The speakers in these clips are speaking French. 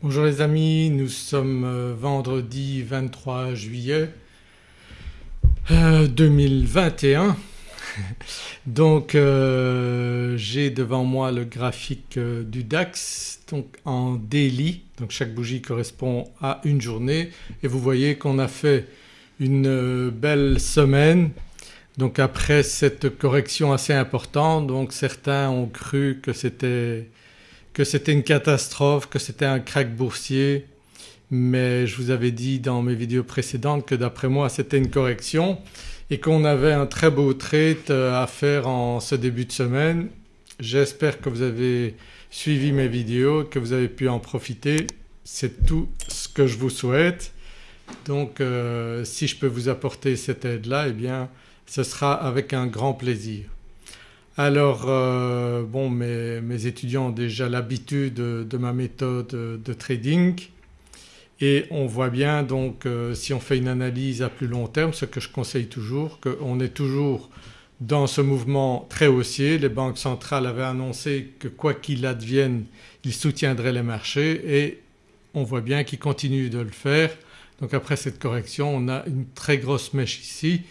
Bonjour les amis, nous sommes euh, vendredi 23 juillet 2021 donc euh, j'ai devant moi le graphique euh, du DAX donc en daily. Donc chaque bougie correspond à une journée. Et vous voyez qu'on a fait une belle semaine. Donc après cette correction assez importante donc certains ont cru que c'était que c'était une catastrophe, que c'était un crack boursier mais je vous avais dit dans mes vidéos précédentes que d'après moi c'était une correction et qu'on avait un très beau trade euh, à faire en ce début de semaine. J'espère que vous avez suivi mes vidéos, que vous avez pu en profiter. C'est tout ce que je vous souhaite. Donc euh, si je peux vous apporter cette aide-là eh bien ce sera avec un grand plaisir. Alors euh, bon mes, étudiants ont déjà l'habitude de, ma méthode de trading et on voit bien donc euh, si on fait une analyse à plus long terme ce que je conseille toujours qu'on est toujours dans ce mouvement très haussier. Les banques centrales avaient annoncé que quoi qu'il advienne ils soutiendraient les marchés et on voit bien qu'ils continuent de le faire. Donc après cette correction on a une très grosse mèche ici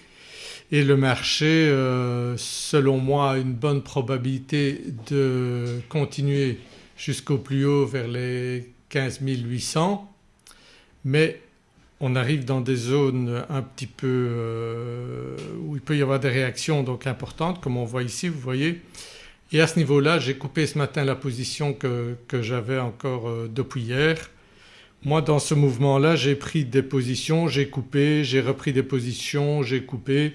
et le marché euh, selon moi a une bonne probabilité de continuer jusqu'au plus haut vers les 15 800 mais on arrive dans des zones un petit peu euh, où il peut y avoir des réactions donc importantes comme on voit ici vous voyez. Et à ce niveau-là j'ai coupé ce matin la position que, que j'avais encore euh, depuis hier. Moi dans ce mouvement-là j'ai pris des positions, j'ai coupé, j'ai repris des positions, j'ai coupé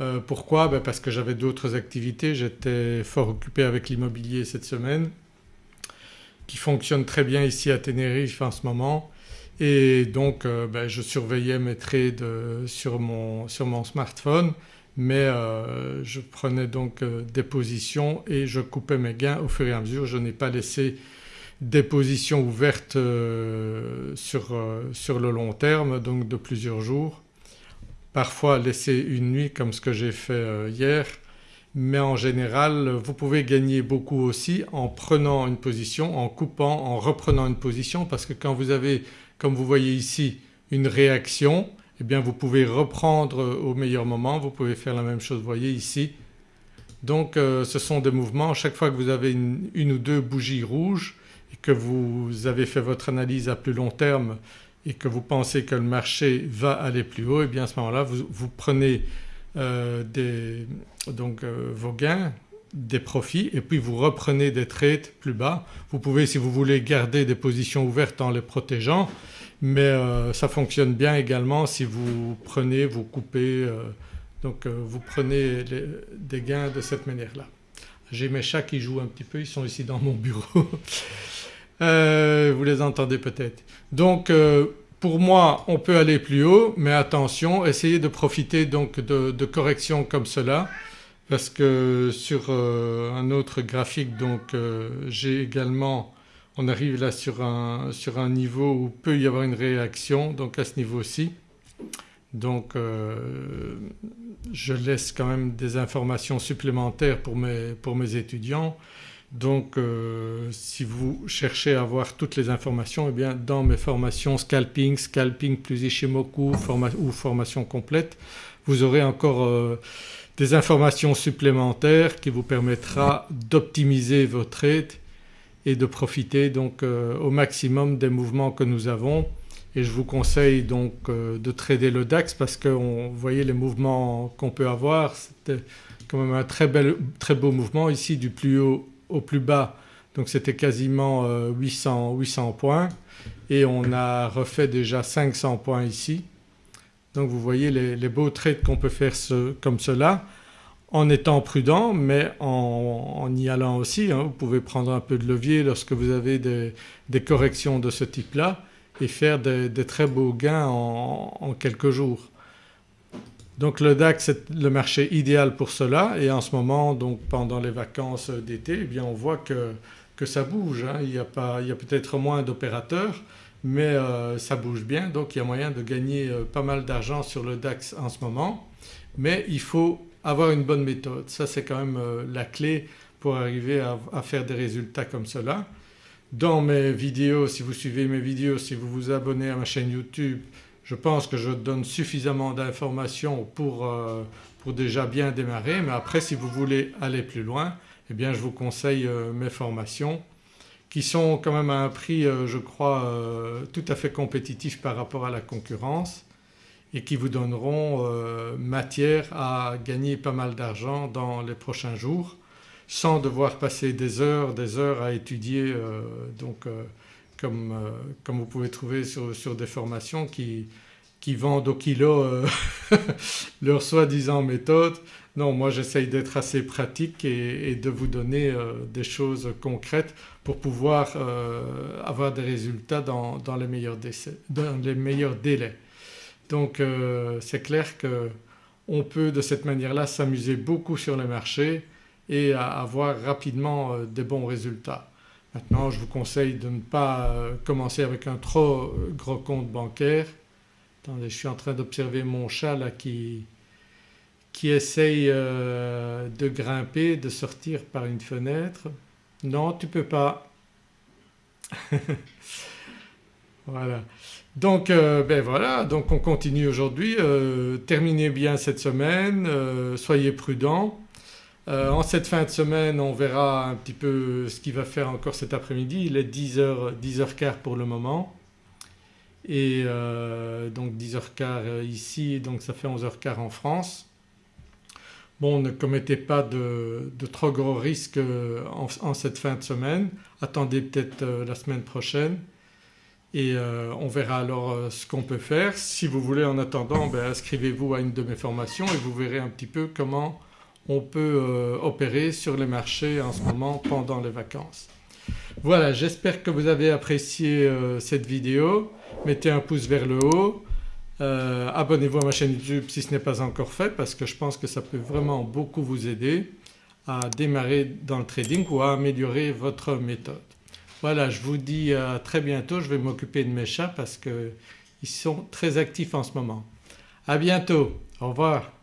euh, pourquoi? Ben Parce que j'avais d'autres activités, j'étais fort occupé avec l'immobilier cette semaine qui fonctionne très bien ici à Tenerife en ce moment. Et donc euh, ben, je surveillais mes trades sur mon, sur mon smartphone. Mais euh, je prenais donc des positions et je coupais mes gains au fur et à mesure. Je n'ai pas laissé des positions ouvertes sur, sur le long terme donc de plusieurs jours parfois laisser une nuit comme ce que j'ai fait euh, hier. Mais en général vous pouvez gagner beaucoup aussi en prenant une position, en coupant, en reprenant une position parce que quand vous avez comme vous voyez ici une réaction eh bien vous pouvez reprendre au meilleur moment, vous pouvez faire la même chose vous voyez ici. Donc euh, ce sont des mouvements, chaque fois que vous avez une, une ou deux bougies rouges et que vous avez fait votre analyse à plus long terme et que vous pensez que le marché va aller plus haut et eh bien à ce moment-là vous, prenez euh, donc euh, vos gains, des profits et puis vous reprenez des trades plus bas. Vous pouvez si vous voulez garder des positions ouvertes en les protégeant mais euh, ça fonctionne bien également si vous prenez, vous coupez donc vous prenez des gains de cette manière-là. J'ai mes chats qui jouent un petit peu, ils sont ici dans mon bureau. Euh, vous les entendez peut-être. Donc euh, pour moi on peut aller plus haut mais attention essayez de profiter donc de, corrections comme cela parce que sur euh, un autre graphique donc j'ai également on arrive là sur un, sur un niveau où peut y avoir une réaction donc à ce niveau-ci. Donc je laisse quand même des informations supplémentaires pour mes, pour mes étudiants donc euh, si vous cherchez à avoir toutes les informations eh bien dans mes formations scalping, scalping plus Ishimoku ou formation complète vous aurez encore euh, des informations supplémentaires qui vous permettra d'optimiser vos trades et de profiter donc euh, au maximum des mouvements que nous avons. Et je vous conseille donc de trader le DAX parce que vous voyez les mouvements qu'on peut avoir. C'était quand même un très, très beau mouvement ici du plus haut au plus bas donc c'était quasiment 800, euh, 800 points et on a refait déjà 500 points ici. Donc vous voyez les, beaux trades qu'on peut faire comme cela en étant prudent mais en, y allant aussi. Hein. Vous pouvez prendre un peu de levier lorsque vous avez des, corrections de ce type-là et faire des, très beaux gains en quelques jours. Donc le DAX c'est le marché idéal pour cela et en ce moment donc pendant les vacances d'été eh on voit que, que ça bouge. Hein. Il y a, peut-être moins d'opérateurs mais euh, ça bouge bien donc il y a moyen de gagner euh, pas mal d'argent sur le DAX en ce moment mais il faut avoir une bonne méthode. Ça c'est quand même euh, la clé pour arriver à, faire des résultats comme cela. dans mes vidéos, si vous suivez mes vidéos, si vous vous abonnez à ma chaîne YouTube je pense que je donne suffisamment d'informations pour, euh, pour, déjà bien démarrer mais après si vous voulez aller plus loin eh bien je vous conseille euh, mes formations qui sont quand même à un prix euh, je crois tout à fait compétitif par rapport à la concurrence et qui vous donneront matière à gagner pas mal d'argent dans les prochains jours sans devoir passer des heures des heures à étudier donc comme, euh, comme, vous pouvez trouver sur, sur des formations qui, qui, vendent au kilo euh, leur soi-disant méthode. Non moi j'essaye d'être assez pratique et, de vous donner euh, des choses concrètes pour pouvoir avoir des résultats dans, dans, les meilleurs dans, les meilleurs délais. Donc c'est clair qu'on peut de cette manière-là s'amuser beaucoup sur le marché et avoir rapidement des bons résultats. Maintenant je vous conseille de ne pas euh, commencer avec un trop euh, gros compte bancaire. Attendez je suis en train d'observer mon chat là qui, qui essaye euh, de grimper, de sortir par une fenêtre. Non tu peux pas. voilà. Donc ben voilà donc on continue aujourd'hui. terminez bien cette semaine, soyez prudents. Euh, en cette fin de semaine on verra un petit peu ce qu'il va faire encore cet après-midi. Il est 10h, 10h15 pour le moment et euh, donc 10h15 ici donc ça fait 11h15 en France. Bon ne commettez pas de, trop gros risques euh, en, cette fin de semaine, attendez peut-être la semaine prochaine et on verra alors ce qu'on peut faire. Si vous voulez en attendant ben, inscrivez-vous à une de mes formations et vous verrez un petit peu comment on peut euh, opérer sur les marchés en ce moment pendant les vacances. Voilà j'espère que vous avez apprécié euh, cette vidéo, mettez un pouce vers le haut, euh, abonnez-vous à ma chaîne YouTube si ce n'est pas encore fait parce que je pense que ça peut vraiment beaucoup vous aider à démarrer dans le trading ou à améliorer votre méthode. Voilà je vous dis à très bientôt, je vais m'occuper de mes chats parce qu'ils sont très actifs en ce moment. À bientôt, au revoir.